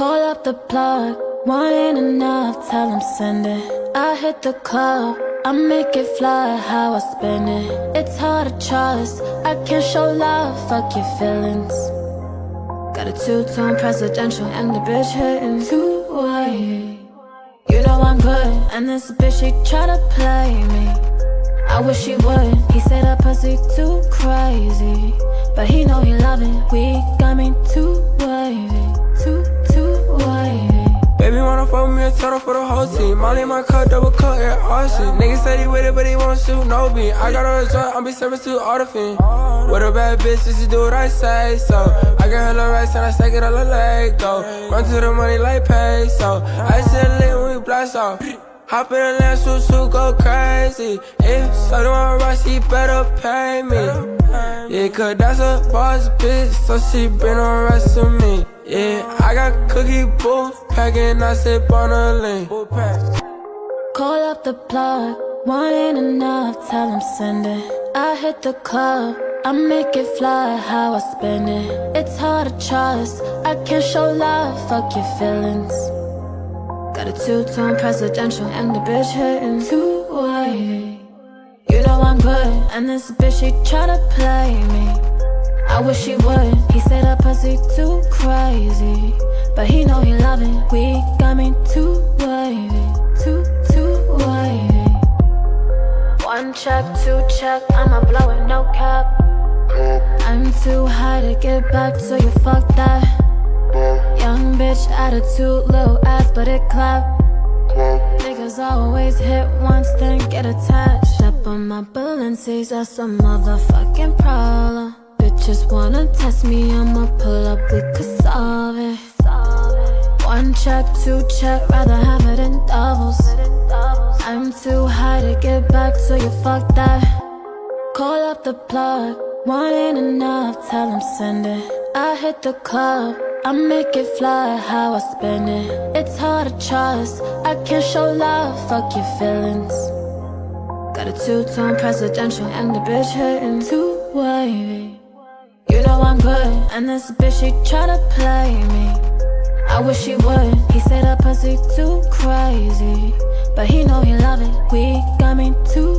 Call up the plug, one ain't enough, tell him send it. I hit the club, I make it fly, how I spend it. It's hard to trust, I can't show love, fuck your feelings. Got a two-tone presidential and the bitch hitting two way. You know I'm good, and this bitch she try to play me. I wish she would. He said that pussy too crazy, but he know he love it. We got me too With me a total for the whole team. Molly my cup, double cup, yeah, all shit. Niggas say he with it, but he won't shoot no beat. I got a joint, I'll be serving to all the fiend. With a bad bitch, just do what I say, so I get her little rice and I stack it on the leg, go. Run to the money like peso. I said lit when we blast off. Hop in the land, shoot, shoot, go crazy. If something want rush, he better pay me. Yeah, cause that's a boss bitch, so she bring the rest of me. Yeah, I got cookie booth packing, I sip on a lean. Call up the plug, one ain't enough, tell him send it. I hit the club, I make it fly, how I spend it. It's hard to trust, I can't show love, fuck your feelings. Got a two-tone presidential and the bitch hitting two way. You know I'm good, and this bitch she try to play me. I wish she would. He said that pussy too crazy, but he know he love it. We got me too wavy, too too wavy. One check, two check, I'ma blow it, no cap. I'm too high to get back, so you fuck that. Young bitch attitude, little ass, but it clap. Niggas always hit once, then get attached. Step on my Balenci's, that's a motherfucking problem. Bitches wanna test me, I'ma pull up, we could solve it. One check, two check, rather have it in doubles. I'm too high to get back, so you fuck that. Call up the plug, one ain't enough, tell him send it. I hit the club, I make it fly, how I spend it. It's hard to trust, I can't show love, fuck your feelings. Got a two-tone presidential and the bitch hitting two wavy. You know I'm good, and this bitch she try to play me. I wish he would. He said that pussy too crazy, but he know he love it. We got me too.